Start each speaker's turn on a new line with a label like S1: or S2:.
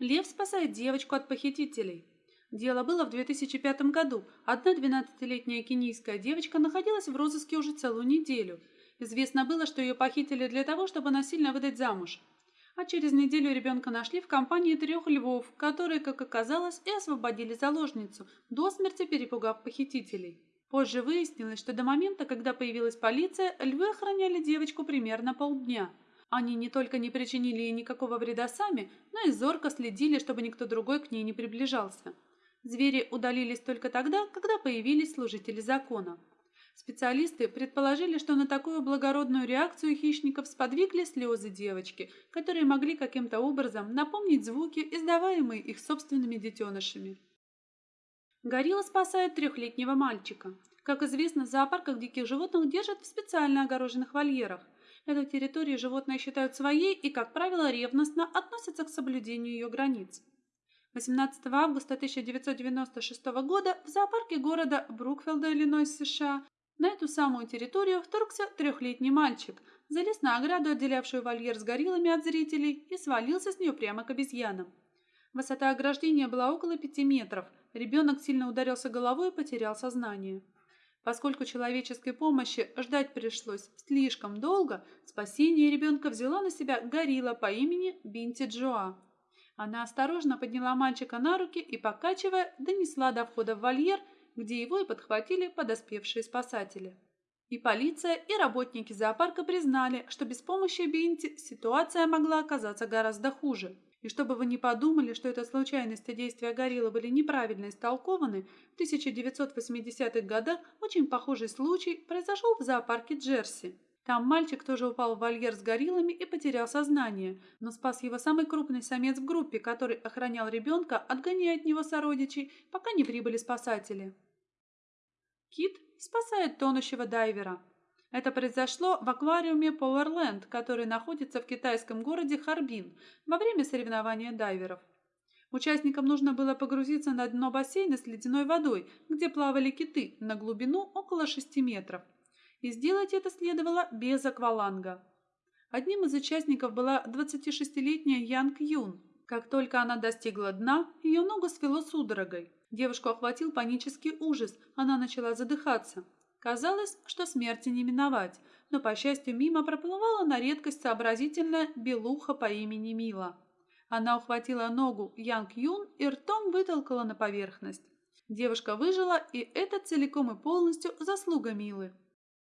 S1: Лев спасает девочку от похитителей. Дело было в 2005 году. Одна 12-летняя кенийская девочка находилась в розыске уже целую неделю. Известно было, что ее похитили для того, чтобы насильно выдать замуж. А через неделю ребенка нашли в компании трех львов, которые, как оказалось, и освободили заложницу, до смерти перепугав похитителей. Позже выяснилось, что до момента, когда появилась полиция, львы охраняли девочку примерно полдня – они не только не причинили ей никакого вреда сами, но и зорко следили, чтобы никто другой к ней не приближался. Звери удалились только тогда, когда появились служители закона. Специалисты предположили, что на такую благородную реакцию хищников сподвигли слезы девочки, которые могли каким-то образом напомнить звуки, издаваемые их собственными детенышами. Горилла спасает трехлетнего мальчика. Как известно, в зоопарках диких животных держат в специально огороженных вольерах. Эту территорию животные считают своей и, как правило, ревностно относятся к соблюдению ее границ. 18 августа 1996 года в зоопарке города Брукфилда, Иллинойс, США, на эту самую территорию вторгся трехлетний мальчик, залез на ограду, отделявшую вольер с гориллами от зрителей, и свалился с нее прямо к обезьянам. Высота ограждения была около пяти метров. Ребенок сильно ударился головой и потерял сознание. Поскольку человеческой помощи ждать пришлось слишком долго, спасение ребенка взяла на себя горилла по имени Бинти Джоа. Она осторожно подняла мальчика на руки и, покачивая, донесла до входа в вольер, где его и подхватили подоспевшие спасатели. И полиция, и работники зоопарка признали, что без помощи Бинти ситуация могла оказаться гораздо хуже. И чтобы вы не подумали, что это случайности действия гориллы были неправильно истолкованы, в 1980-х годах очень похожий случай произошел в зоопарке Джерси. Там мальчик тоже упал в вольер с гориллами и потерял сознание, но спас его самый крупный самец в группе, который охранял ребенка, отгоняя от него сородичей, пока не прибыли спасатели. Кит спасает тонущего дайвера. Это произошло в аквариуме Powerland, который находится в китайском городе Харбин во время соревнования дайверов. Участникам нужно было погрузиться на дно бассейна с ледяной водой, где плавали киты, на глубину около 6 метров. И сделать это следовало без акваланга. Одним из участников была 26-летняя Янг Юн. Как только она достигла дна, ее ногу свело судорогой. Девушку охватил панический ужас, она начала задыхаться. Казалось, что смерти не миновать, но, по счастью, мимо проплывала на редкость сообразительная белуха по имени Мила. Она ухватила ногу Янг Юн и ртом вытолкала на поверхность. Девушка выжила, и это целиком и полностью заслуга Милы.